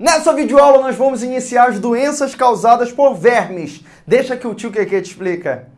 Nessa videoaula nós vamos iniciar as doenças causadas por vermes. Deixa que o tio Keke te explica.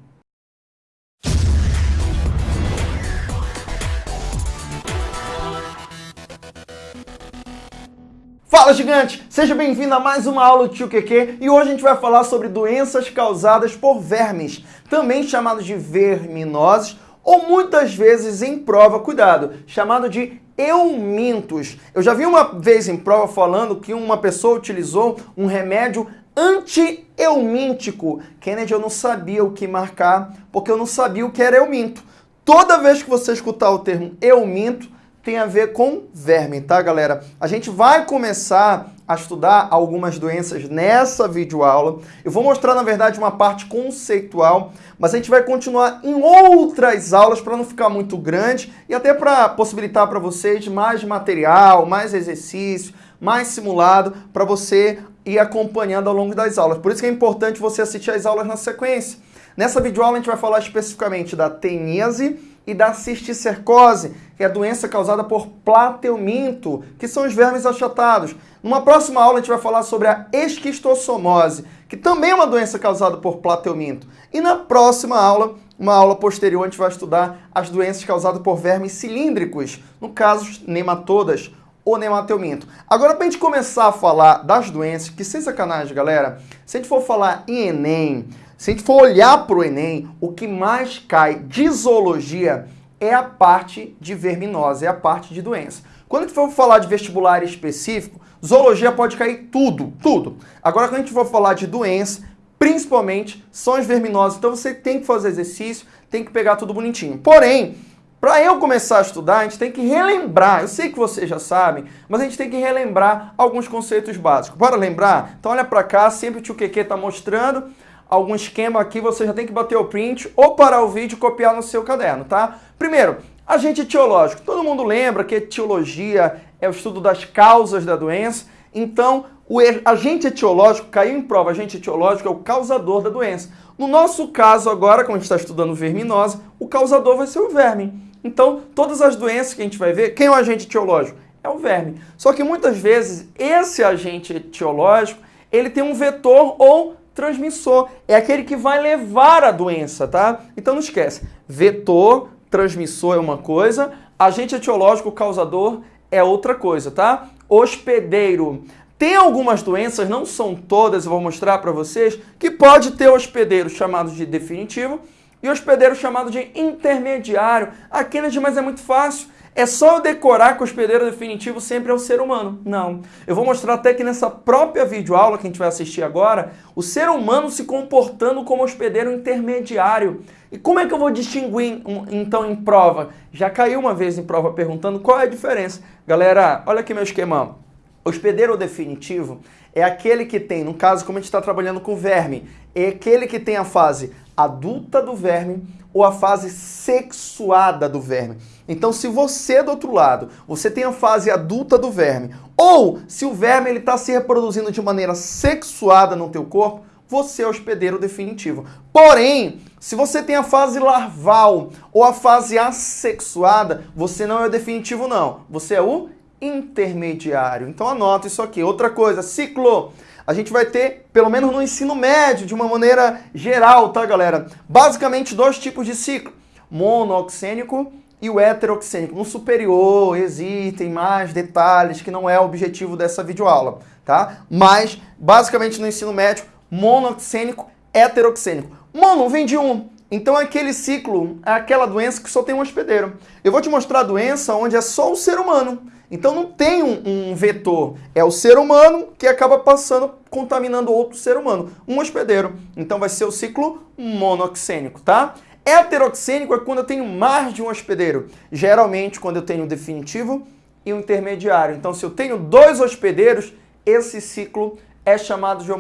Fala gigante! Seja bem-vindo a mais uma aula do Tio Keke e hoje a gente vai falar sobre doenças causadas por vermes, também chamados de verminoses ou muitas vezes em prova, cuidado, chamado de eumintos. Eu já vi uma vez em prova falando que uma pessoa utilizou um remédio anti-eumíntico. Kennedy, eu não sabia o que marcar, porque eu não sabia o que era euminto. Toda vez que você escutar o termo euminto, tem a ver com verme, tá, galera? A gente vai começar a estudar algumas doenças nessa videoaula. Eu vou mostrar, na verdade, uma parte conceitual, mas a gente vai continuar em outras aulas para não ficar muito grande e até para possibilitar para vocês mais material, mais exercício, mais simulado para você ir acompanhando ao longo das aulas. Por isso que é importante você assistir as aulas na sequência. Nessa videoaula a gente vai falar especificamente da teníase, e da cisticercose, que é a doença causada por plateuminto, que são os vermes achatados. Numa próxima aula a gente vai falar sobre a esquistossomose, que também é uma doença causada por plateuminto. E na próxima aula, uma aula posterior, a gente vai estudar as doenças causadas por vermes cilíndricos, no caso, nematodas ou nemateuminto. Agora, para a gente começar a falar das doenças, que sem sacanagem, galera, se a gente for falar em Enem, se a gente for olhar para o Enem, o que mais cai de zoologia é a parte de verminose, é a parte de doença. Quando a gente for falar de vestibular específico, zoologia pode cair tudo, tudo. Agora, quando a gente for falar de doença, principalmente são as verminoses. Então você tem que fazer exercício, tem que pegar tudo bonitinho. Porém, para eu começar a estudar, a gente tem que relembrar. Eu sei que vocês já sabem, mas a gente tem que relembrar alguns conceitos básicos. Bora lembrar? Então olha para cá, sempre o tio Keke está mostrando algum esquema aqui, você já tem que bater o print ou parar o vídeo e copiar no seu caderno, tá? Primeiro, agente etiológico. Todo mundo lembra que etiologia é o estudo das causas da doença. Então, o agente etiológico, caiu em prova, agente etiológico é o causador da doença. No nosso caso agora, como a gente está estudando verminose, o causador vai ser o verme. Então, todas as doenças que a gente vai ver, quem é o agente etiológico? É o verme. Só que muitas vezes esse agente etiológico, ele tem um vetor ou transmissor. É aquele que vai levar a doença, tá? Então não esquece. Vetor, transmissor é uma coisa, agente etiológico causador é outra coisa, tá? Hospedeiro. Tem algumas doenças, não são todas, eu vou mostrar para vocês, que pode ter hospedeiro chamado de definitivo e hospedeiro chamado de intermediário. Aqueles, mas é muito fácil. É só eu decorar que o hospedeiro definitivo sempre é o ser humano. Não. Eu vou mostrar até que nessa própria videoaula que a gente vai assistir agora, o ser humano se comportando como hospedeiro intermediário. E como é que eu vou distinguir, então, em prova? Já caiu uma vez em prova perguntando qual é a diferença. Galera, olha aqui meu esquema. Hospedeiro definitivo é aquele que tem, no caso, como a gente está trabalhando com verme, é aquele que tem a fase adulta do verme ou a fase sexuada do verme. Então, se você do outro lado, você tem a fase adulta do verme, ou se o verme ele está se reproduzindo de maneira sexuada no teu corpo, você é o hospedeiro definitivo. Porém, se você tem a fase larval ou a fase assexuada, você não é o definitivo não. Você é o intermediário. Então anota isso aqui. Outra coisa, ciclo a gente vai ter, pelo menos no ensino médio, de uma maneira geral, tá, galera? Basicamente dois tipos de ciclo, monooxênico e o heteroxênico. No superior existem mais detalhes que não é o objetivo dessa videoaula, tá? Mas, basicamente no ensino médio, monooxênico, heteroxênico. Mono vem de um, então aquele ciclo é aquela doença que só tem um hospedeiro. Eu vou te mostrar a doença onde é só o ser humano. Então não tem um, um, vetor, é o ser humano que acaba passando, contaminando outro ser humano, um hospedeiro. Então vai ser o ciclo monoxênico, tá? Heteroxênico é quando eu tenho mais de um hospedeiro, geralmente quando eu tenho o definitivo e o intermediário. Então se eu tenho dois hospedeiros, esse ciclo é chamado de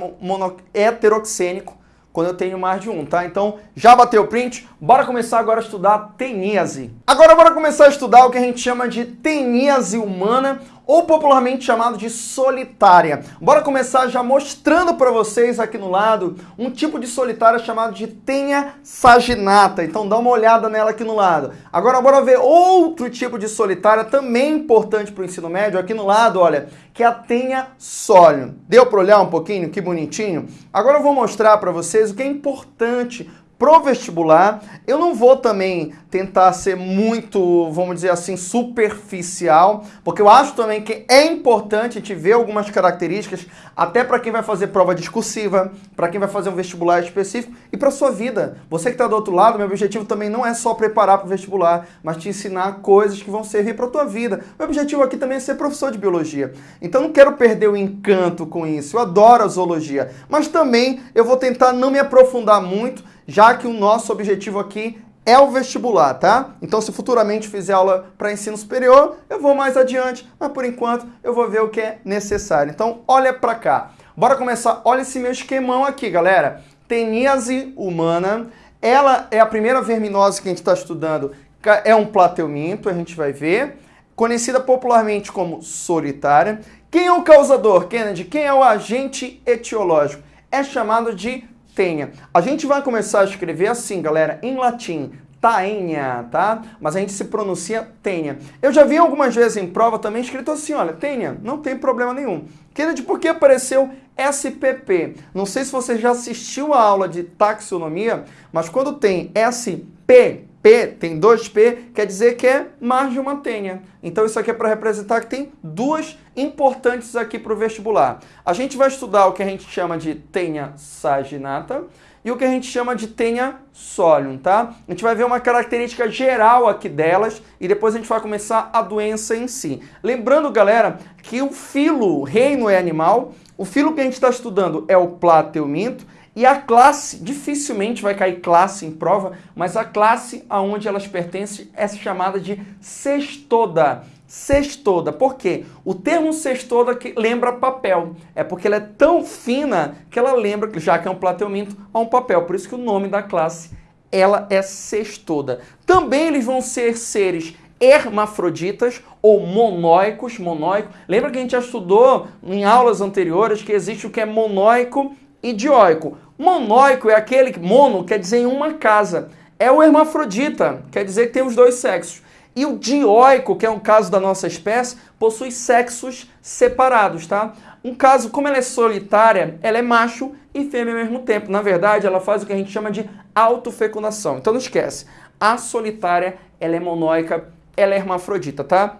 heteroxênico quando eu tenho mais de um, tá? Então, já bateu o print? Bora começar agora a estudar teníase. Agora bora começar a estudar o que a gente chama de teníase humana ou popularmente chamado de solitária. Bora começar já mostrando para vocês aqui no lado um tipo de solitária chamado de tenha saginata. Então dá uma olhada nela aqui no lado. Agora bora ver outro tipo de solitária também importante para o ensino médio aqui no lado, olha, que é a tenha sólio. Deu para olhar um pouquinho? Que bonitinho. Agora eu vou mostrar para vocês o que é importante pro vestibular. Eu não vou também tentar ser muito, vamos dizer assim, superficial, porque eu acho também que é importante a gente ver algumas características, até para quem vai fazer prova discursiva, para quem vai fazer um vestibular específico e para sua vida. Você que está do outro lado, meu objetivo também não é só preparar para o vestibular, mas te ensinar coisas que vão servir para a tua vida. Meu objetivo aqui também é ser professor de biologia. Então não quero perder o encanto com isso. Eu adoro a zoologia, mas também eu vou tentar não me aprofundar muito já que o nosso objetivo aqui é o vestibular, tá? Então, se futuramente fizer aula para ensino superior, eu vou mais adiante, mas por enquanto eu vou ver o que é necessário. Então, olha para cá. Bora começar. Olha esse meu esquemão aqui, galera. Teníase humana, ela é a primeira verminose que a gente está estudando, é um plateuminto, a gente vai ver. Conhecida popularmente como solitária. Quem é o causador, Kennedy? Quem é o agente etiológico? É chamado de tenha. A gente vai começar a escrever assim, galera, em latim, taenha, tá? Mas a gente se pronuncia tenha. Eu já vi algumas vezes em prova também escrito assim, olha, tenha, não tem problema nenhum. Kennedy, por que apareceu SPP? Não sei se você já assistiu a aula de taxonomia, mas quando tem SP, P, tem dois P, quer dizer que é mais de uma tenha. Então isso aqui é para representar que tem duas importantes aqui para o vestibular. A gente vai estudar o que a gente chama de tenha saginata e o que a gente chama de tenha solium, tá? A gente vai ver uma característica geral aqui delas e depois a gente vai começar a doença em si. Lembrando, galera, que o filo, o reino é animal, o filo que a gente está estudando é o plateuminto e a classe, dificilmente vai cair classe em prova, mas a classe aonde elas pertencem é chamada de cestoda. Cestoda. Por quê? O termo cestoda que lembra papel. É porque ela é tão fina que ela lembra, já que é um plateuminto, a um papel. Por isso que o nome da classe ela é cestoda. Também eles vão ser seres hermafroditas ou monóicos, monóico. Lembra que a gente já estudou em aulas anteriores que existe o que é monóico e dioico. Monóico é aquele que mono quer dizer em uma casa. É o hermafrodita, quer dizer que tem os dois sexos. E o dioico, que é um caso da nossa espécie, possui sexos separados, tá? Um caso, como ela é solitária, ela é macho e fêmea ao mesmo tempo. Na verdade, ela faz o que a gente chama de autofecundação. Então não esquece, a solitária, ela é monóica, ela é hermafrodita, tá?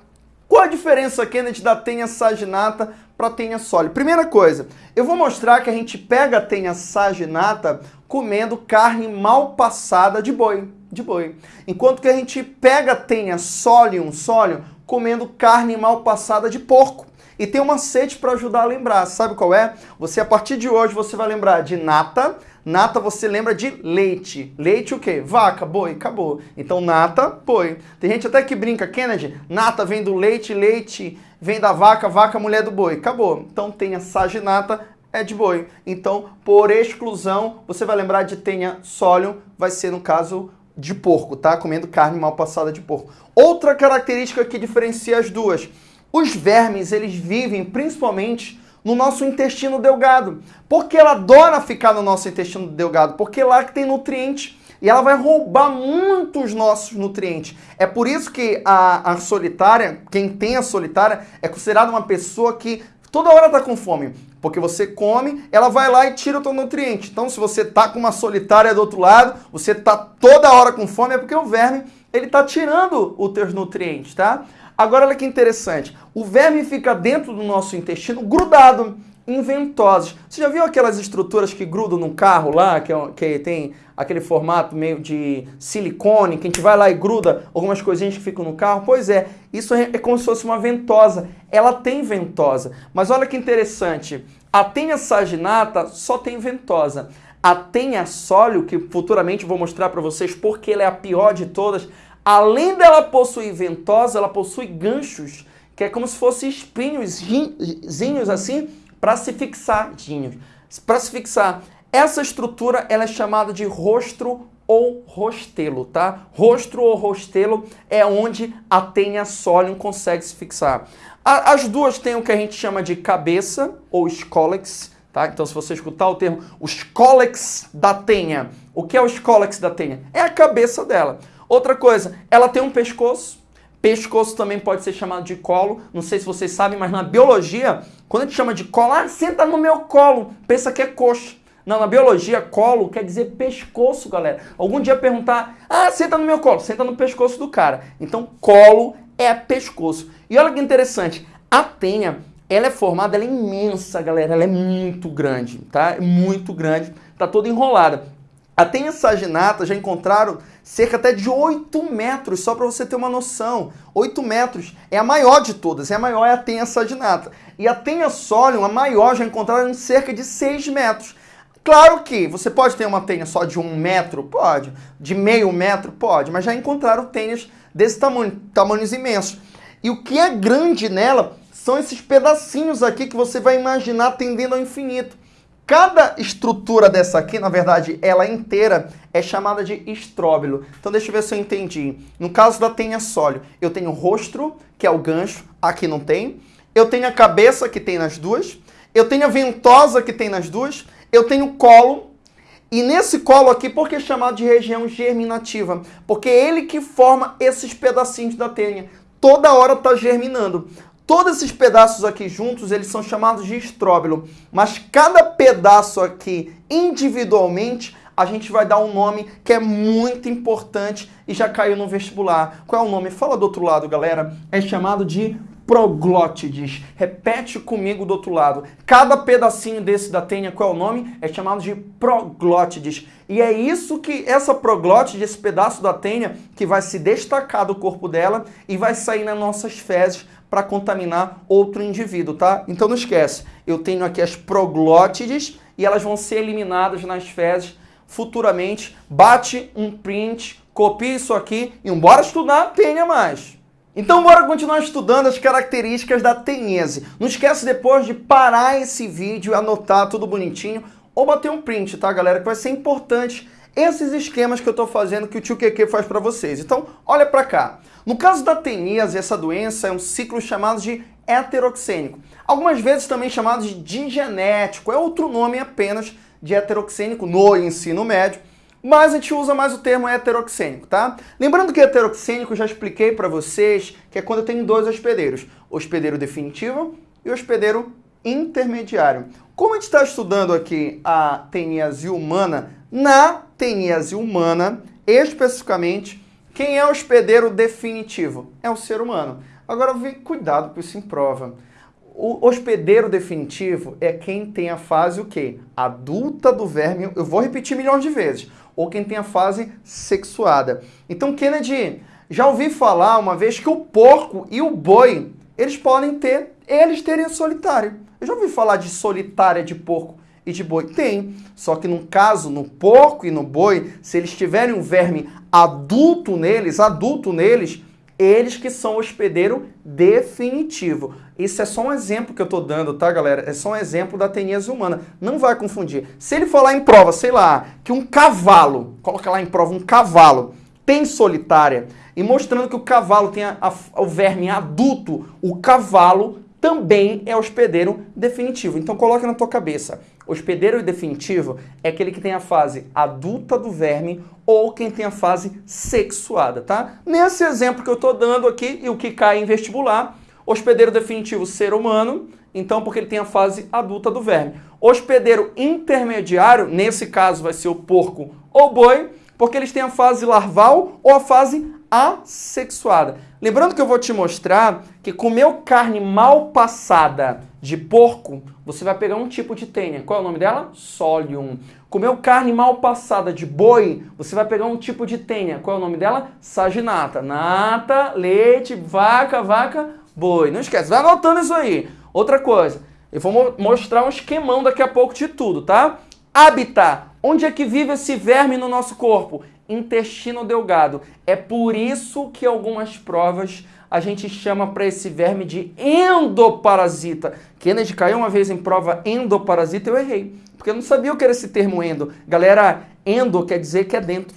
Qual a diferença, Kennedy, da tenha saginata para tenha sólida? Primeira coisa, eu vou mostrar que a gente pega a tenha saginata comendo carne mal passada de boi, de boi. Enquanto que a gente pega tenha solium, solium, comendo carne mal passada de porco. E tem uma sede para ajudar a lembrar, sabe qual é? Você, a partir de hoje, você vai lembrar de nata, Nata você lembra de leite. Leite o quê? Vaca, boi, acabou. Então nata, boi. Tem gente até que brinca, Kennedy, nata vem do leite, leite vem da vaca, vaca mulher do boi. Acabou. Então tenha saginata, é de boi. Então, por exclusão, você vai lembrar de tenha sólium, vai ser no caso de porco, tá? Comendo carne mal passada de porco. Outra característica que diferencia as duas. Os vermes, eles vivem principalmente no nosso intestino delgado. Porque ela adora ficar no nosso intestino delgado? Porque lá que tem nutriente e ela vai roubar muitos nossos nutrientes. É por isso que a, a solitária, quem tem a solitária, é considerada uma pessoa que toda hora está com fome. Porque você come, ela vai lá e tira o teu nutriente. Então, se você tá com uma solitária do outro lado, você tá toda hora com fome, é porque o verme ele tá tirando os teus nutrientes, tá? Agora olha que interessante. O verme fica dentro do nosso intestino grudado em ventosas. Você já viu aquelas estruturas que grudam no carro lá, que, é, que tem aquele formato meio de silicone, que a gente vai lá e gruda algumas coisinhas que ficam no carro? Pois é, isso é, é como se fosse uma ventosa. Ela tem ventosa. Mas olha que interessante. A tenha saginata só tem ventosa. A tenha sólio, que futuramente vou mostrar para vocês porque ela é a pior de todas, Além dela possuir ventosa, ela possui ganchos, que é como se fossem espinhos assim, para se fixar, para se fixar. Essa estrutura ela é chamada de rostro ou rostelo, tá? Rostro ou rostelo é onde a tenha solium consegue se fixar. As duas têm o que a gente chama de cabeça ou escólex, tá? Então se você escutar o termo o escólex da tenha, o que é o escólex da tenha? É a cabeça dela. Outra coisa, ela tem um pescoço, Pescoço também pode ser chamado de colo. Não sei se vocês sabem, mas na biologia, quando a gente chama de colo, ah, senta no meu colo, pensa que é coxa. Não, na biologia, colo quer dizer pescoço, galera. Algum dia perguntar, ah, senta no meu colo, senta no pescoço do cara. Então, colo é pescoço. E olha que interessante, a tenha, ela é formada, ela é imensa, galera, ela é muito grande, tá? É muito grande, tá toda enrolada. A tenha saginata já encontraram cerca até de 8 metros, só para você ter uma noção. 8 metros é a maior de todas, é a maior é a tenha saginata. E a tenha solium, a maior, já encontraram em cerca de 6 metros. Claro que você pode ter uma tenha só de um metro, pode. De meio metro, pode. Mas já encontraram tenhas desse tamanho, tamanhos imensos. E o que é grande nela são esses pedacinhos aqui que você vai imaginar tendendo ao infinito. Cada estrutura dessa aqui, na verdade, ela inteira é chamada de estróbilo. Então deixa eu ver se eu entendi. No caso da tenha sólio, eu tenho o rosto, que é o gancho, aqui não tem. Eu tenho a cabeça, que tem nas duas. Eu tenho a ventosa, que tem nas duas. Eu tenho o colo. E nesse colo aqui, por que é chamado de região germinativa? Porque é ele que forma esses pedacinhos da tenha. Toda hora está germinando. Todos esses pedaços aqui juntos, eles são chamados de estróbilo, mas cada pedaço aqui individualmente, a gente vai dar um nome que é muito importante e já caiu no vestibular. Qual é o nome? Fala do outro lado, galera. É chamado de proglótides. Repete comigo do outro lado. Cada pedacinho desse da tênia, qual é o nome? É chamado de proglótides. E é isso que essa proglótide, esse pedaço da tênia, que vai se destacar do corpo dela e vai sair nas nossas fezes para contaminar outro indivíduo, tá? Então não esquece, eu tenho aqui as proglótides e elas vão ser eliminadas nas fezes futuramente. Bate um print, copia isso aqui e bora estudar, tenha mais. Então bora continuar estudando as características da tenhese. Não esquece depois de parar esse vídeo, anotar tudo bonitinho ou bater um print, tá galera? Que vai ser importante esses esquemas que eu estou fazendo que o tio Keke faz para vocês. Então olha para cá. No caso da teníase, essa doença é um ciclo chamado de heteroxênico. Algumas vezes também chamado de digenético, é outro nome apenas de heteroxênico no ensino médio, mas a gente usa mais o termo heteroxênico, tá? Lembrando que heteroxênico já expliquei para vocês que é quando tenho dois hospedeiros, hospedeiro definitivo e hospedeiro intermediário. Como a gente está estudando aqui a teníase humana, na teníase humana, especificamente, quem é o hospedeiro definitivo? É o ser humano. Agora, cuidado com isso em prova. O hospedeiro definitivo é quem tem a fase o quê? Adulta do verme. Eu vou repetir milhões de vezes. Ou quem tem a fase sexuada. Então, Kennedy, já ouvi falar uma vez que o porco e o boi, eles podem ter, eles terem solitário. Eu já ouvi falar de solitária de porco e de boi? Tem. Só que no caso, no porco e no boi, se eles tiverem um verme adulto neles, adulto neles, eles que são hospedeiro definitivo. Isso é só um exemplo que eu estou dando, tá, galera? É só um exemplo da teníase humana. Não vai confundir. Se ele falar em prova, sei lá, que um cavalo, coloca lá em prova um cavalo, tem solitária, e mostrando que o cavalo tem a, a, o verme adulto, o cavalo também é hospedeiro definitivo. Então coloque na tua cabeça. Hospedeiro definitivo é aquele que tem a fase adulta do verme ou quem tem a fase sexuada, tá? Nesse exemplo que eu estou dando aqui e o que cai em vestibular, hospedeiro definitivo ser humano, então porque ele tem a fase adulta do verme. Hospedeiro intermediário, nesse caso vai ser o porco ou boi, porque eles têm a fase larval ou a fase assexuada. Lembrando que eu vou te mostrar que comeu carne mal passada de porco, você vai pegar um tipo de tênia. Qual é o nome dela? Solium. Comeu carne mal passada de boi, você vai pegar um tipo de tênia. Qual é o nome dela? Saginata. Nata, leite, vaca, vaca, boi. Não esquece, vai anotando isso aí. Outra coisa, eu vou mostrar um esquemão daqui a pouco de tudo, tá? Habitat. Onde é que vive esse verme no nosso corpo? Intestino delgado. É por isso que algumas provas a gente chama para esse verme de endoparasita. Kennedy caiu uma vez em prova endoparasita, eu errei. Porque eu não sabia o que era esse termo endo. Galera, endo quer dizer que é dentro.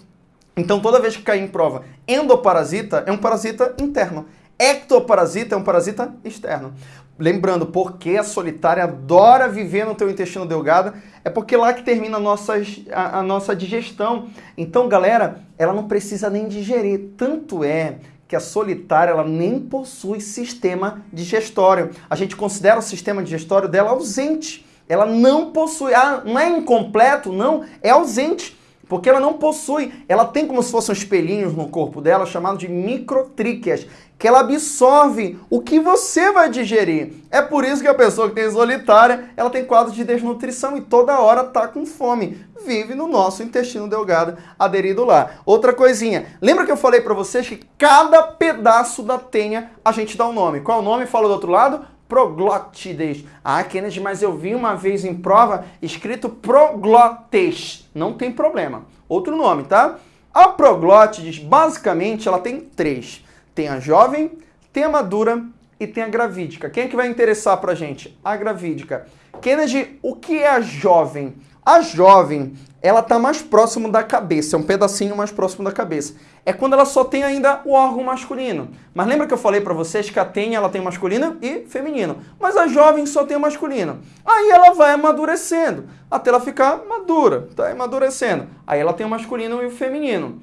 Então toda vez que cair em prova endoparasita, é um parasita interno. Ectoparasita é um parasita externo. Lembrando, porque a solitária adora viver no teu intestino delgado, é porque lá que termina a nossa, a, a nossa digestão. Então, galera, ela não precisa nem digerir. Tanto é que a solitária ela nem possui sistema digestório. A gente considera o sistema digestório dela ausente. Ela não possui, ah, não é incompleto, não, é ausente. Porque ela não possui, ela tem como se fossem espelhinhos no corpo dela, chamado de microtríqueas, que ela absorve o que você vai digerir. É por isso que a pessoa que tem solitária, ela tem quadro de desnutrição e toda hora tá com fome. Vive no nosso intestino delgado aderido lá. Outra coisinha, lembra que eu falei para vocês que cada pedaço da tenha a gente dá um nome. Qual é o nome? Fala do outro lado proglótides. Ah, Kennedy, mas eu vi uma vez em prova escrito proglotes. Não tem problema. Outro nome, tá? A proglótides, basicamente, ela tem três. Tem a jovem, tem a madura e tem a gravídica. Quem é que vai interessar pra gente? A gravídica. Kennedy, o que é a jovem? A jovem, ela está mais próximo da cabeça, é um pedacinho mais próximo da cabeça. É quando ela só tem ainda o órgão masculino. Mas lembra que eu falei para vocês que a tenha ela tem masculino e feminino. Mas a jovem só tem masculino. Aí ela vai amadurecendo, até ela ficar madura, tá amadurecendo. Aí ela tem o masculino e o feminino.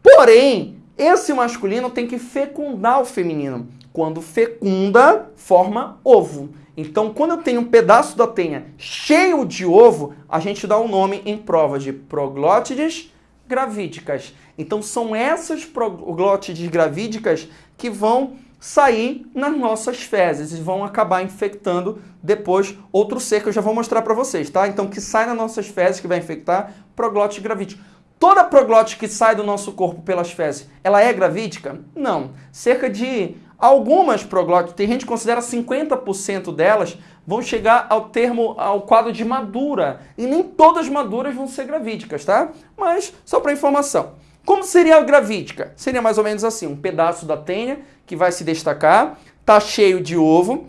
Porém, esse masculino tem que fecundar o feminino. Quando fecunda, forma ovo. Então, quando eu tenho um pedaço da tenha cheio de ovo, a gente dá o um nome em prova de proglótides gravídicas. Então, são essas proglótides gravídicas que vão sair nas nossas fezes e vão acabar infectando depois outro ser que eu já vou mostrar para vocês, tá? Então, que sai nas nossas fezes, que vai infectar proglótide gravídica. Toda proglótide que sai do nosso corpo pelas fezes, ela é gravídica? Não. Cerca de Algumas proglótides, tem gente que considera 50% delas vão chegar ao termo, ao quadro de madura. E nem todas maduras vão ser gravídicas, tá? Mas, só para informação. Como seria a gravídica? Seria mais ou menos assim, um pedaço da tenha que vai se destacar, tá cheio de ovo.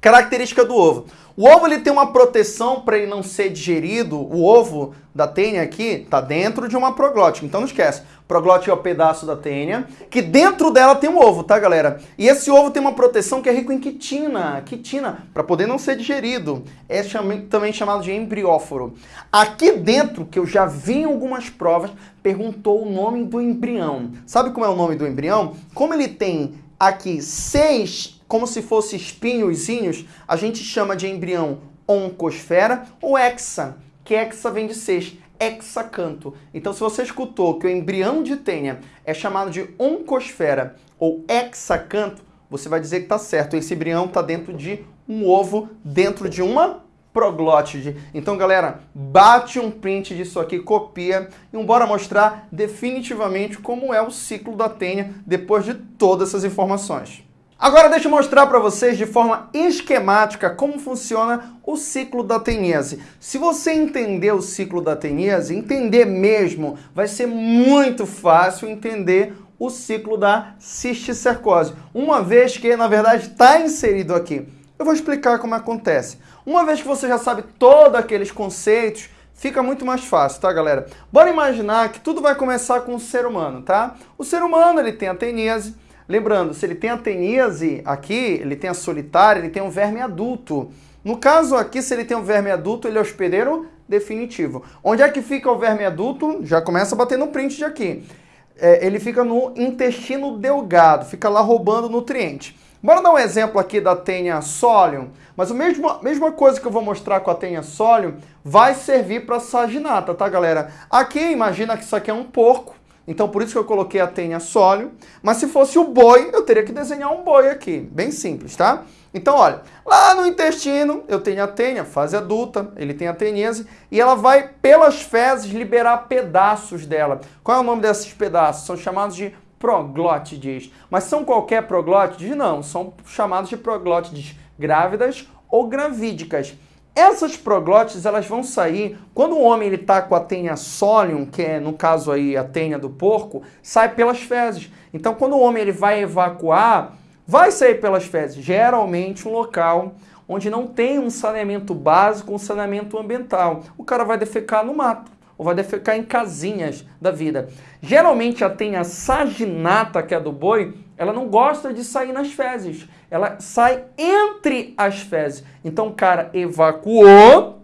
Característica do ovo. O ovo ele tem uma proteção para ele não ser digerido. O ovo da tênia aqui está dentro de uma proglótica. Então não esquece. Proglótica é o pedaço da tênia, que dentro dela tem um ovo, tá, galera? E esse ovo tem uma proteção que é rico em quitina, quitina, para poder não ser digerido. É também chamado de embrióforo. Aqui dentro, que eu já vi em algumas provas, perguntou o nome do embrião. Sabe como é o nome do embrião? Como ele tem aqui seis como se fosse espinhozinhos, a gente chama de embrião oncosfera ou hexa, que hexa vem de seis, hexacanto. Então, se você escutou que o embrião de tênia é chamado de oncosfera ou hexacanto, você vai dizer que está certo. Esse embrião está dentro de um ovo, dentro de uma proglótide. Então, galera, bate um print disso aqui, copia e bora mostrar definitivamente como é o ciclo da tênia depois de todas essas informações. Agora deixa eu mostrar para vocês de forma esquemática como funciona o ciclo da teníase. Se você entender o ciclo da teníase, entender mesmo, vai ser muito fácil entender o ciclo da cisticercose, uma vez que, na verdade, está inserido aqui. Eu vou explicar como acontece. Uma vez que você já sabe todos aqueles conceitos, fica muito mais fácil, tá, galera? Bora imaginar que tudo vai começar com o ser humano, tá? O ser humano, ele tem a teníase, Lembrando, se ele tem a teníase aqui, ele tem a solitária, ele tem um verme adulto. No caso aqui, se ele tem um verme adulto, ele é hospedeiro definitivo. Onde é que fica o verme adulto? Já começa a bater no print de aqui. É, ele fica no intestino delgado, fica lá roubando nutriente. Bora dar um exemplo aqui da tenha solium, mas a mesma, mesma coisa que eu vou mostrar com a tenha solium vai servir para saginata, tá galera? Aqui, imagina que isso aqui é um porco, então por isso que eu coloquei a tenha sólio. Mas se fosse o boi, eu teria que desenhar um boi aqui. Bem simples, tá? Então, olha, lá no intestino eu tenho a tenha, fase adulta, ele tem a tenese, e ela vai, pelas fezes, liberar pedaços dela. Qual é o nome desses pedaços? São chamados de proglótides. Mas são qualquer proglótides? Não, são chamados de proglótides grávidas ou gravídicas. Essas proglótides elas vão sair quando o homem está com a tenha solium, que é no caso aí a tenha do porco, sai pelas fezes. Então quando o homem ele vai evacuar, vai sair pelas fezes, geralmente um local onde não tem um saneamento básico, um saneamento ambiental. O cara vai defecar no mato ou vai defecar em casinhas da vida. Geralmente a tenha saginata, que é do boi, ela não gosta de sair nas fezes. Ela sai entre as fezes. Então o cara evacuou,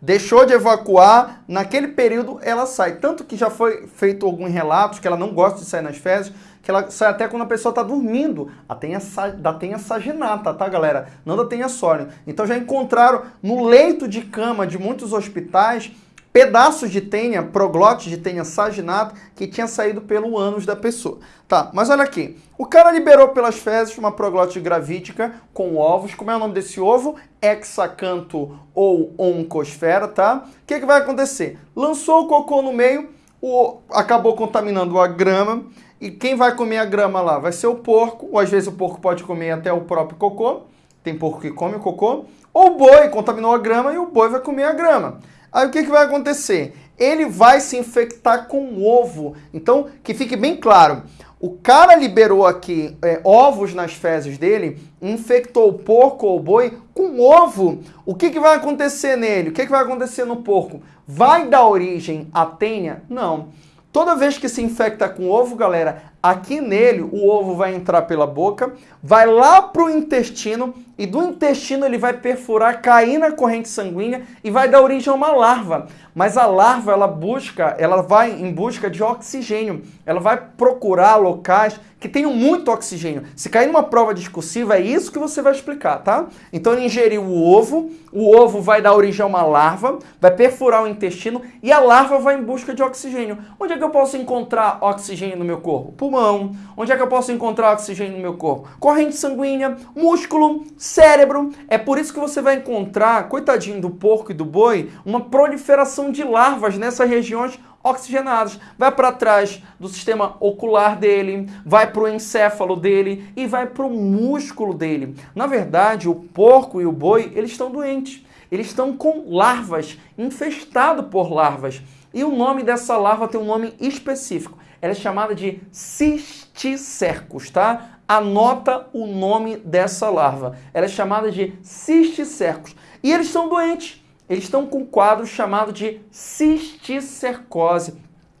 deixou de evacuar, naquele período ela sai. Tanto que já foi feito alguns relatos que ela não gosta de sair nas fezes, que ela sai até quando a pessoa está dormindo. A tenha, da tenha saginata, tá, galera? Não da tenha sólio. Então já encontraram no leito de cama de muitos hospitais pedaços de tênia, proglotes de tênia saginato, que tinha saído pelo ânus da pessoa. Tá, mas olha aqui. O cara liberou pelas fezes uma proglote gravídica com ovos. Como é o nome desse ovo? Hexacanto ou oncosfera, tá? O que, que vai acontecer? Lançou o cocô no meio, o, acabou contaminando a grama. E quem vai comer a grama lá? Vai ser o porco, ou às vezes o porco pode comer até o próprio cocô. Tem porco que come o cocô. Ou o boi contaminou a grama e o boi vai comer a grama. Aí o que, que vai acontecer? Ele vai se infectar com ovo. Então, que fique bem claro, o cara liberou aqui é, ovos nas fezes dele, infectou o porco ou o boi com ovo. O que, que vai acontecer nele? O que, que vai acontecer no porco? Vai dar origem à tênia? Não. Toda vez que se infecta com ovo, galera, Aqui nele, o ovo vai entrar pela boca, vai lá para o intestino e do intestino ele vai perfurar, cair na corrente sanguínea e vai dar origem a uma larva. Mas a larva, ela busca, ela vai em busca de oxigênio. Ela vai procurar locais que tenham muito oxigênio. Se cair numa prova discursiva, é isso que você vai explicar, tá? Então ele ingeriu o ovo, o ovo vai dar origem a uma larva, vai perfurar o intestino e a larva vai em busca de oxigênio. Onde é que eu posso encontrar oxigênio no meu corpo? Pulmão. Onde é que eu posso encontrar oxigênio no meu corpo? Corrente sanguínea, músculo, cérebro. É por isso que você vai encontrar, coitadinho do porco e do boi, uma proliferação de larvas nessas regiões oxigenadas. Vai para trás do sistema ocular dele, vai para o encéfalo dele e vai para o músculo dele. Na verdade, o porco e o boi, eles estão doentes. Eles estão com larvas, infestados por larvas. E o nome dessa larva tem um nome específico. Ela é chamada de cisticercos, tá? Anota o nome dessa larva. Ela é chamada de cisticercos. E eles são doentes eles estão com um quadro chamado de cisticercose.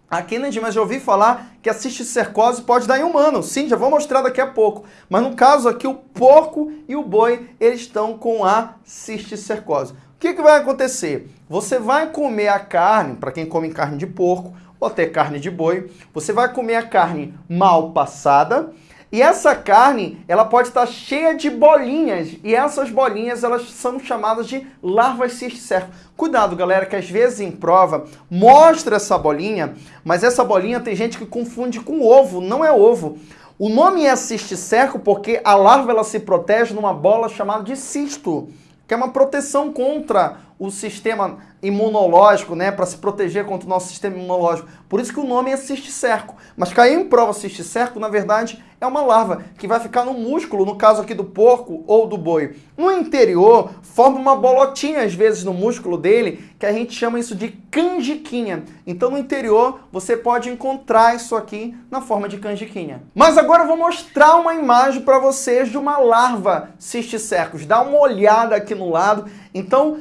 Aqui, Kennedy, mas já ouvi falar que a cisticercose pode dar em humano. Sim, já vou mostrar daqui a pouco. Mas no caso aqui, o porco e o boi, eles estão com a cisticercose. O que, que vai acontecer? Você vai comer a carne, para quem come carne de porco, ou até carne de boi, você vai comer a carne mal passada, e essa carne, ela pode estar cheia de bolinhas, e essas bolinhas, elas são chamadas de larvas cisticercos. Cuidado, galera, que às vezes em prova mostra essa bolinha, mas essa bolinha tem gente que confunde com ovo, não é ovo. O nome é cisticerco porque a larva ela se protege numa bola chamada de cisto, que é uma proteção contra o sistema imunológico, né, para se proteger contra o nosso sistema imunológico. Por isso que o nome é cisticerco. Mas caiu em prova cisticerco, na verdade, é uma larva que vai ficar no músculo, no caso aqui do porco ou do boi. No interior, forma uma bolotinha, às vezes, no músculo dele, que a gente chama isso de canjiquinha. Então, no interior, você pode encontrar isso aqui na forma de canjiquinha. Mas agora eu vou mostrar uma imagem para vocês de uma larva cisticercos. Dá uma olhada aqui no lado. Então,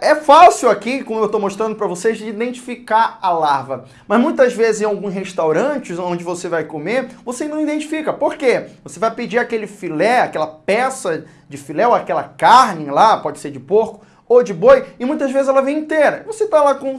é fácil aqui, como eu estou mostrando para vocês, de identificar a larva. Mas muitas vezes em alguns restaurantes onde você vai comer, você não identifica. Por quê? Você vai pedir aquele filé, aquela peça de filé ou aquela carne lá, pode ser de porco ou de boi, e muitas vezes ela vem inteira. Você está lá com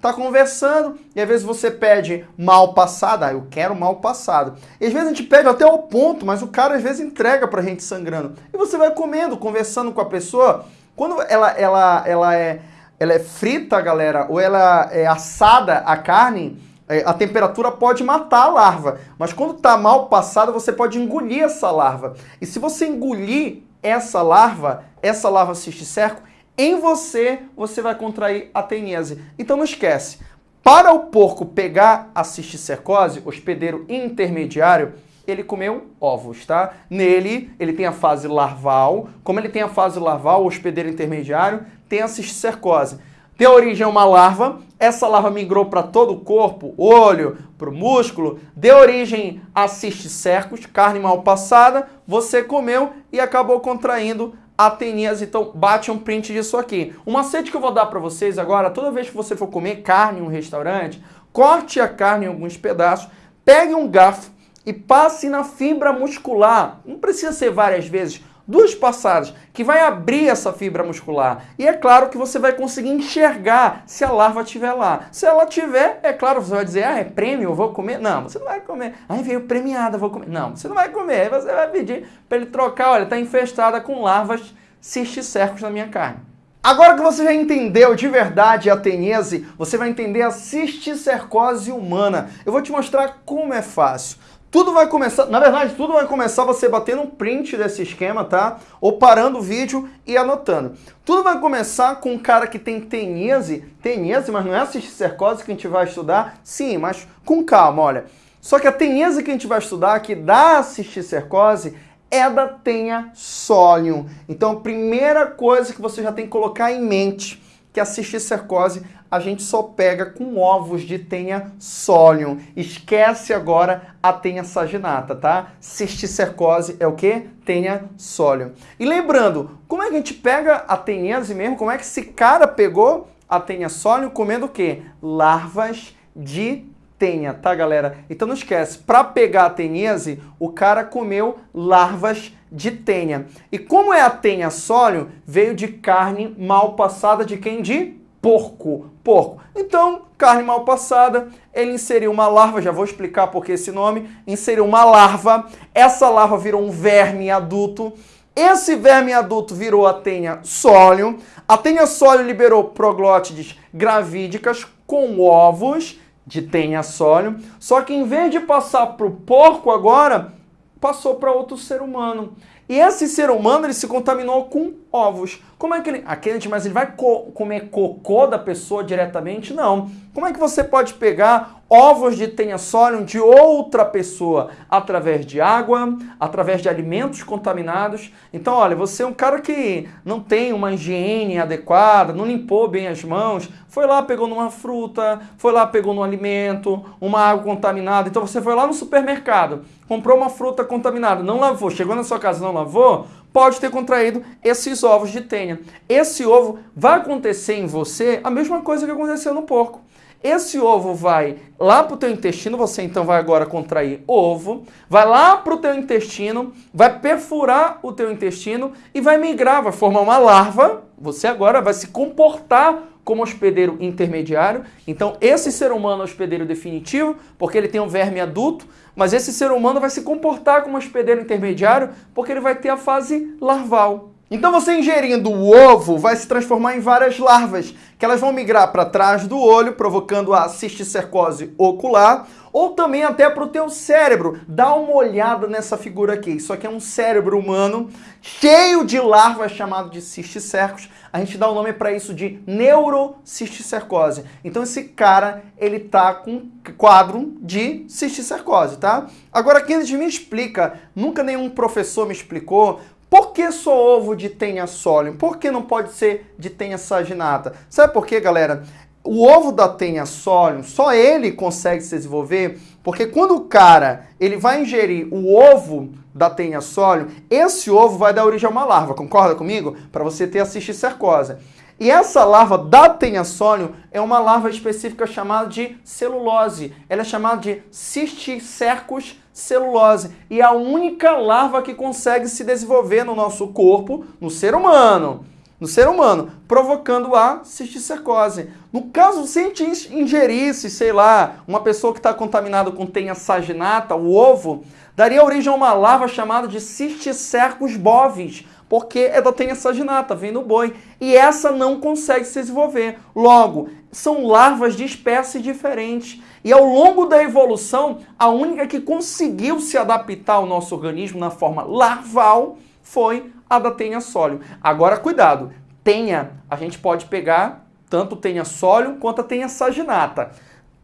tá conversando e às vezes você pede mal passado, ah, eu quero mal passado. E às vezes a gente pede até o ponto, mas o cara às vezes entrega pra gente sangrando. E você vai comendo, conversando com a pessoa, quando ela, ela, ela, é, ela é frita, galera, ou ela é assada a carne, é, a temperatura pode matar a larva. Mas quando está mal passada, você pode engolir essa larva. E se você engolir essa larva, essa larva cisticerco, em você, você vai contrair a tenese. Então não esquece, para o porco pegar a cisticercose, hospedeiro intermediário, ele comeu ovos, tá? Nele, ele tem a fase larval. Como ele tem a fase larval, hospedeiro intermediário, tem a cisticercose. Origem a uma larva, essa larva migrou para todo o corpo, olho, para o músculo, deu origem a cisticercos, carne mal passada, você comeu e acabou contraindo a teníase. Então, bate um print disso aqui. O macete que eu vou dar para vocês agora, toda vez que você for comer carne em um restaurante, corte a carne em alguns pedaços, pegue um garfo, e passe na fibra muscular. Não precisa ser várias vezes, duas passadas, que vai abrir essa fibra muscular. E é claro que você vai conseguir enxergar se a larva estiver lá. Se ela tiver, é claro, você vai dizer, ah, é prêmio, eu vou comer. Não, você não vai comer. Aí veio premiada, vou comer. Não, você não vai comer. Aí você vai pedir para ele trocar, olha, está infestada com larvas cisticercos na minha carne. Agora que você já entendeu de verdade a tenese, você vai entender a cisticercose humana. Eu vou te mostrar como é fácil. Tudo vai começar, na verdade, tudo vai começar você batendo um print desse esquema, tá? Ou parando o vídeo e anotando. Tudo vai começar com um cara que tem tenese, tenese, mas não é a cisticercose que a gente vai estudar? Sim, mas com calma, olha. Só que a tenese que a gente vai estudar, que dá a cisticercose, é da tenha solium. Então, a primeira coisa que você já tem que colocar em mente que a cisticercose a gente só pega com ovos de tenha solium. Esquece agora a tenha saginata, tá? Cisticercose é o que? Tenha solium. E lembrando, como é que a gente pega a tenhese mesmo? Como é que esse cara pegou a tenha solium comendo o quê? Larvas de tenha, tá, galera? Então não esquece, para pegar a tenhese, o cara comeu larvas de tenha. E como é a tenha sólio, veio de carne mal passada de quem? De porco. Porco. Então, carne mal passada, ele inseriu uma larva, já vou explicar por que esse nome, inseriu uma larva, essa larva virou um verme adulto, esse verme adulto virou a tenha sólio, a tenha sólio liberou proglótides gravídicas com ovos, de tenha sólio, só que em vez de passar para o porco agora, passou para outro ser humano. E esse ser humano ele se contaminou com ovos. Como é que ele. Aquele, mas ele vai co comer cocô da pessoa diretamente? Não. Como é que você pode pegar ovos de tenha-solium de outra pessoa através de água, através de alimentos contaminados. Então, olha, você é um cara que não tem uma higiene adequada, não limpou bem as mãos, foi lá, pegou numa fruta, foi lá, pegou num alimento, uma água contaminada. Então, você foi lá no supermercado, comprou uma fruta contaminada, não lavou, chegou na sua casa não lavou, pode ter contraído esses ovos de tenha. Esse ovo vai acontecer em você a mesma coisa que aconteceu no porco. Esse ovo vai lá para o teu intestino, você então vai agora contrair ovo, vai lá para o teu intestino, vai perfurar o teu intestino e vai migrar, vai formar uma larva. Você agora vai se comportar como hospedeiro intermediário. Então, esse ser humano é hospedeiro definitivo, porque ele tem um verme adulto, mas esse ser humano vai se comportar como hospedeiro intermediário, porque ele vai ter a fase larval. Então você ingerindo o ovo vai se transformar em várias larvas, que elas vão migrar para trás do olho, provocando a cisticercose ocular, ou também até para o teu cérebro. Dá uma olhada nessa figura aqui. Isso aqui é um cérebro humano cheio de larvas chamado de cisticercos. A gente dá o nome para isso de neurocisticercose. Então esse cara, ele tá com quadro de cisticercose, tá? Agora gente me explica, nunca nenhum professor me explicou por que só ovo de tenha solium? Por que não pode ser de tenha saginata? Sabe por quê, galera? O ovo da tenha solium, só ele consegue se desenvolver porque quando o cara ele vai ingerir o ovo da tenha solium, esse ovo vai dar origem a uma larva, concorda comigo? Para você ter a cisticercose. E essa larva da tenha solium é uma larva específica chamada de celulose. Ela é chamada de cisticercus celulose. E é a única larva que consegue se desenvolver no nosso corpo, no ser humano. No ser humano, provocando a cisticercose. No caso, se a gente ingerisse, sei lá, uma pessoa que está contaminada com tenha saginata, o ovo, daria origem a uma larva chamada de cisticercus bovis, porque é da tenha saginata, vem do boi. E essa não consegue se desenvolver. Logo, são larvas de espécies diferentes. E ao longo da evolução, a única que conseguiu se adaptar ao nosso organismo na forma larval foi a da tenha sólio. Agora, cuidado, tenha, a gente pode pegar tanto tenha sólio quanto a tenha saginata.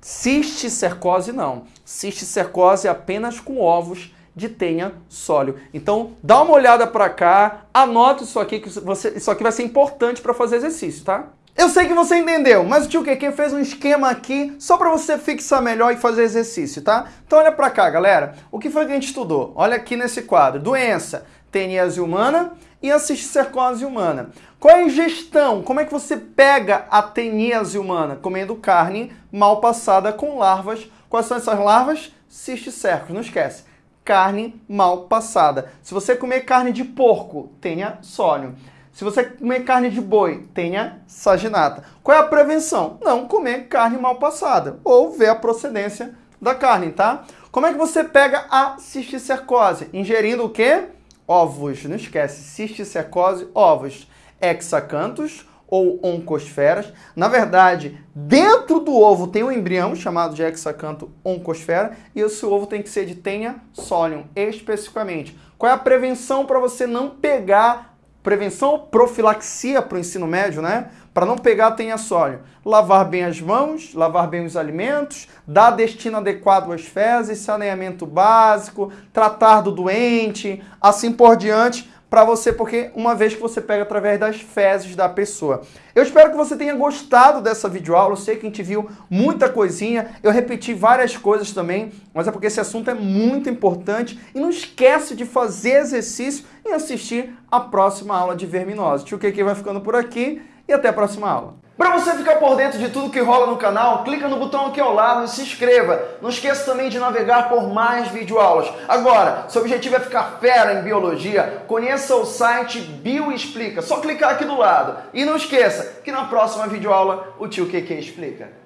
Cisticercose não. Cisticercose é apenas com ovos de tenha sólio. Então, dá uma olhada para cá, anota isso aqui, que você, isso aqui vai ser importante para fazer exercício, tá? Eu sei que você entendeu, mas o tio QQ fez um esquema aqui só para você fixar melhor e fazer exercício, tá? Então olha para cá, galera. O que foi que a gente estudou? Olha aqui nesse quadro. Doença, teníase humana e a cisticercose humana. Qual é a ingestão? Como é que você pega a teníase humana? Comendo carne mal passada com larvas Quais são essas larvas? Cisticercos, não esquece. Carne mal passada. Se você comer carne de porco, tenha sólio. Se você comer carne de boi, tenha saginata. Qual é a prevenção? Não comer carne mal passada ou ver a procedência da carne, tá? Como é que você pega a cisticercose? Ingerindo o quê? Ovos. Não esquece, cisticercose, ovos. Hexacanthus ou oncosferas. Na verdade, dentro do ovo tem um embrião chamado de hexacanto oncosfera e esse ovo tem que ser de tenha solium, especificamente. Qual é a prevenção para você não pegar Prevenção profilaxia para o ensino médio, né? Para não pegar tenha sólio. Lavar bem as mãos, lavar bem os alimentos, dar destino adequado às fezes, saneamento básico, tratar do doente, assim por diante, para você, porque uma vez que você pega através das fezes da pessoa. Eu espero que você tenha gostado dessa videoaula, eu sei que a gente viu muita coisinha, eu repeti várias coisas também, mas é porque esse assunto é muito importante e não esquece de fazer exercício e assistir a próxima aula de verminose. Tio Keke vai ficando por aqui e até a próxima aula. Para você ficar por dentro de tudo que rola no canal, clica no botão aqui ao lado e se inscreva. Não esqueça também de navegar por mais videoaulas. Agora, seu objetivo é ficar fera em biologia, conheça o site Bioexplica. Só clicar aqui do lado. E não esqueça que na próxima videoaula o tio QQ explica.